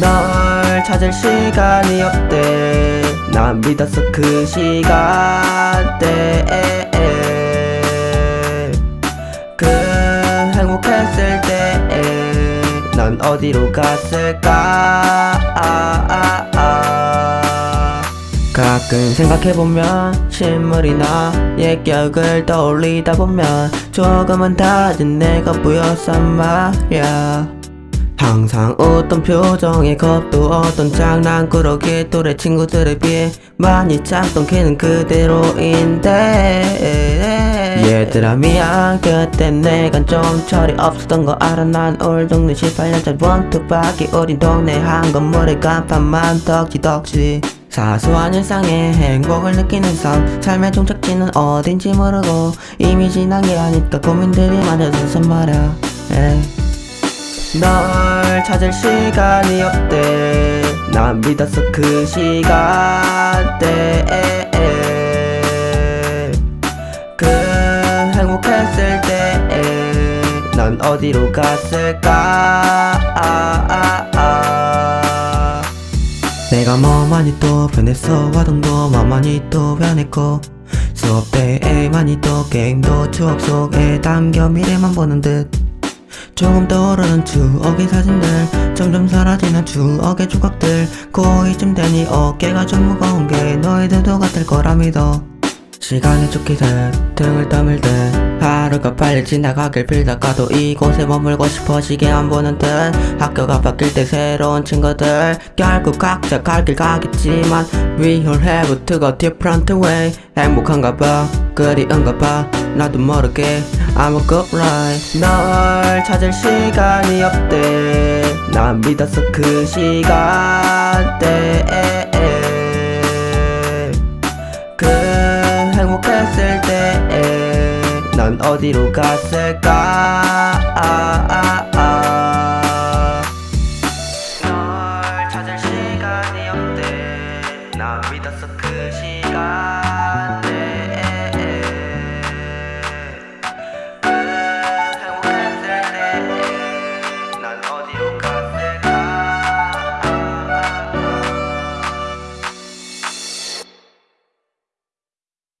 널 찾을 시간이 없대. 난 믿었어 그 시간대 그 행복했을 때넌 어디로 갔을까? 아, 아, 아. 가끔 생각해보면 신물이나 옛 기억을 떠올리다 보면 조금은 다른 내가 보였단 말야 항상 웃던 표정에 겁도 없던 장난꾸러기 또래 친구들에 비해 많이 짝던 걔는 그대로인데 얘들아 미안 그때 내가 좀 철이 없었던 거 알아 난 올 동네 18년짜 원투박이 우린 동네 한 건물에 간판만 덕지덕지 사소한 일상에 행복을 느끼는 삶 삶의 종착지는 어딘지 모르고 이미 지난 게 아닐까 고민들이 많아져서 말야 에이. 널 찾을 시간이 없대. 난 믿었어 그 시간대 그 행복했을 때넌 어디로 갔을까? 아, 아, 아. 내가 뭐 많이 또 변했어? 화동도 뭐 많이 또 변했고. 수업 때에 많이 또 게임도 추억 속에 담겨 미래만 보는 듯 조금 떠오르는 추억의 사진들 점점 사라지는 추억의 조각들. 고2쯤 되니 어깨가 좀 무거운 게 너희들도 같을 거라 믿어. 시간이 쫓기듯 등을 떠밀 듯 하루가 빨리 지나가길 빌다가도 이곳에 머물고 싶어지게 안 보는 듯. 학교가 바뀔 때 새로운 친구들 결국 각자 갈 길 가겠지만. We all have to go different way. 행복한가 봐 그리운가 봐 나도 모르게 I'm a good life. 널 찾을 시간이 없대. 난 믿었어 그 시간대에. 그 행복했을 때에. 난 어디로 갔을까? 아, 아, 아. 찾을 시간이 없대. 난 믿었어 그 시간.